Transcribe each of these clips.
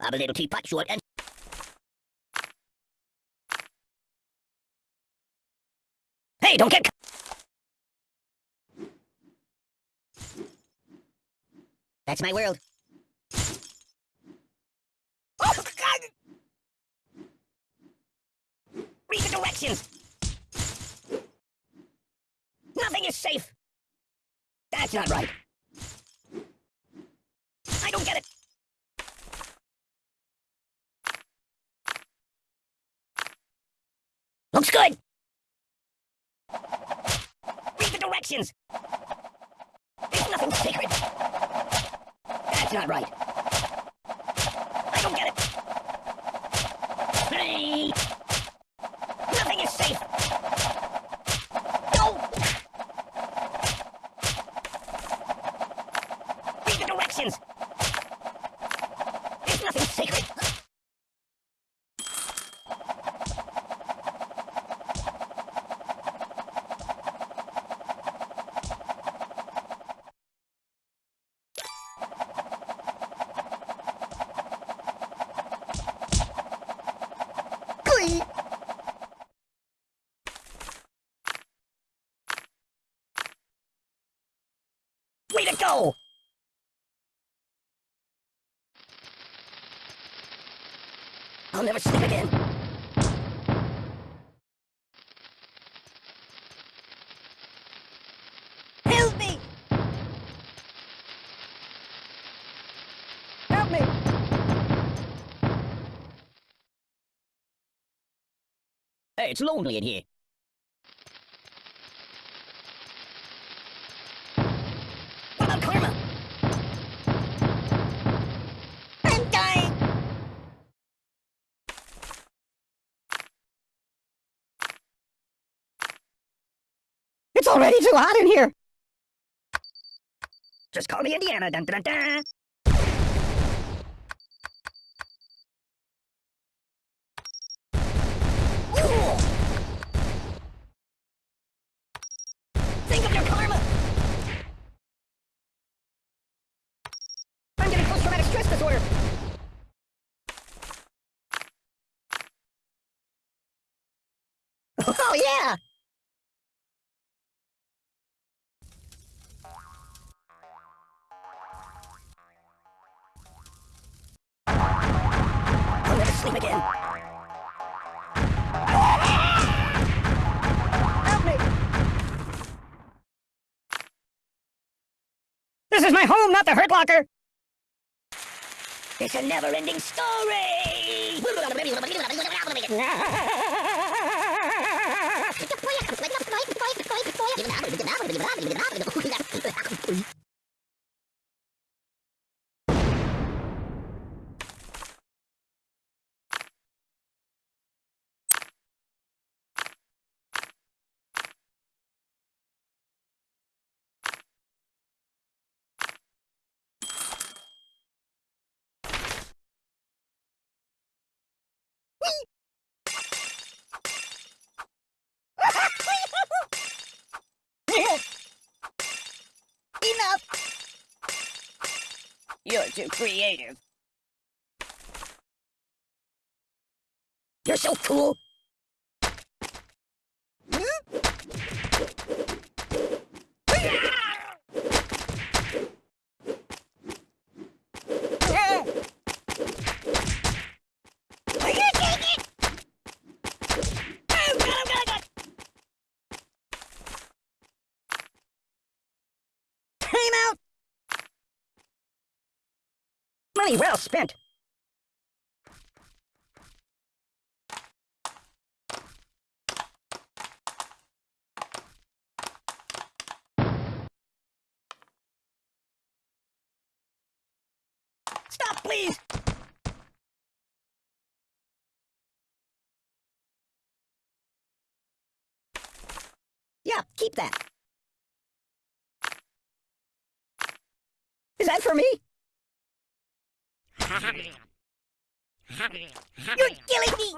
I'm a little teapot short and... Hey, don't get... That's my world. Oh, God! Read the directions! Nothing is safe! That's not right. I don't get it. Looks good. Read the directions. There's nothing sacred. That's not right. Go! I'll never sleep again. Help me! Help me! Hey, it's lonely in here. It's already too hot in here! Just call me Indiana, dun dun dun! Cool! Think sleep again. Help me! This is my home, not the Hurt Locker! It's a never-ending story! Enough! You're too creative. You're so cool. Are you taking it? Oh, God, oh, God, oh, God. Time out! Money well spent. Stop, please! Yeah, keep that. Is that for me? You're killing me!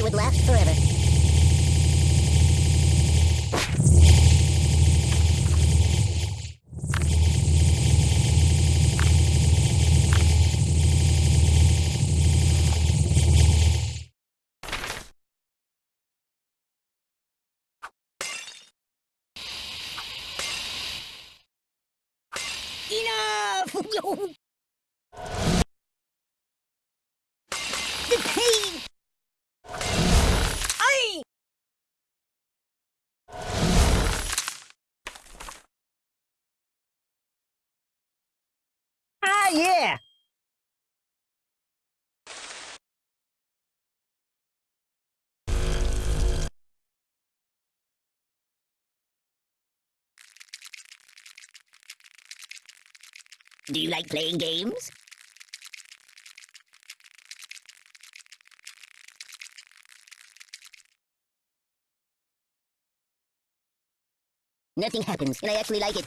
Would last forever. Enough! Do you like playing games? Nothing happens, and I actually like it.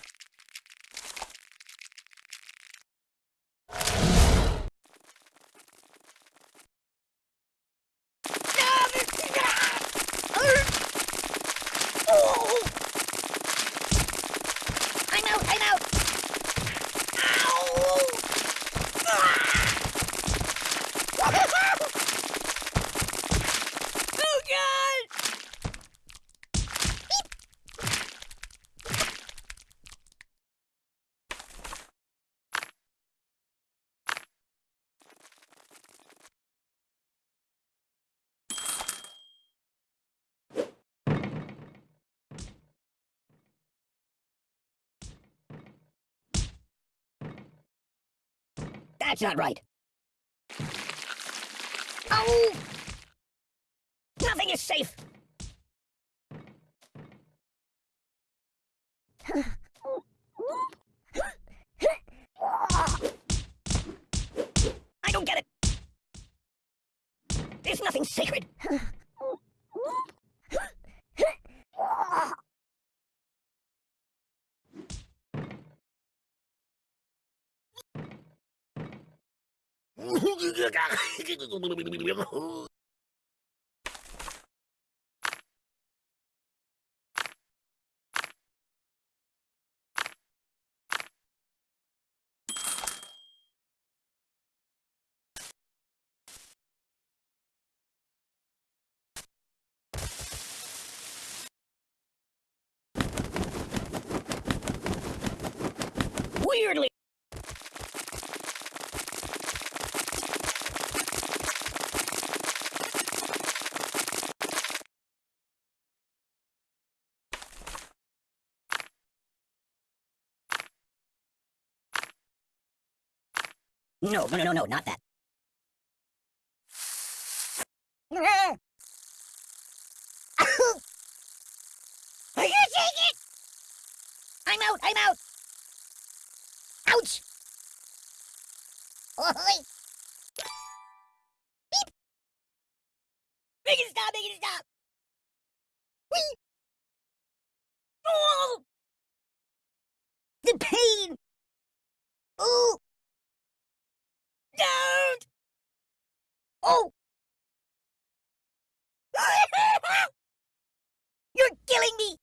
I'm out, I'm out! Ow! oh god! That's not right. Oh! Nothing is safe! I don't get it! There's nothing sacred! Weirdly. No, no, no, no, no, not that. Are you taking it? I'm out, I'm out. Ouch! Oi! Beep! Make it stop, make it stop! Oh! You're killing me!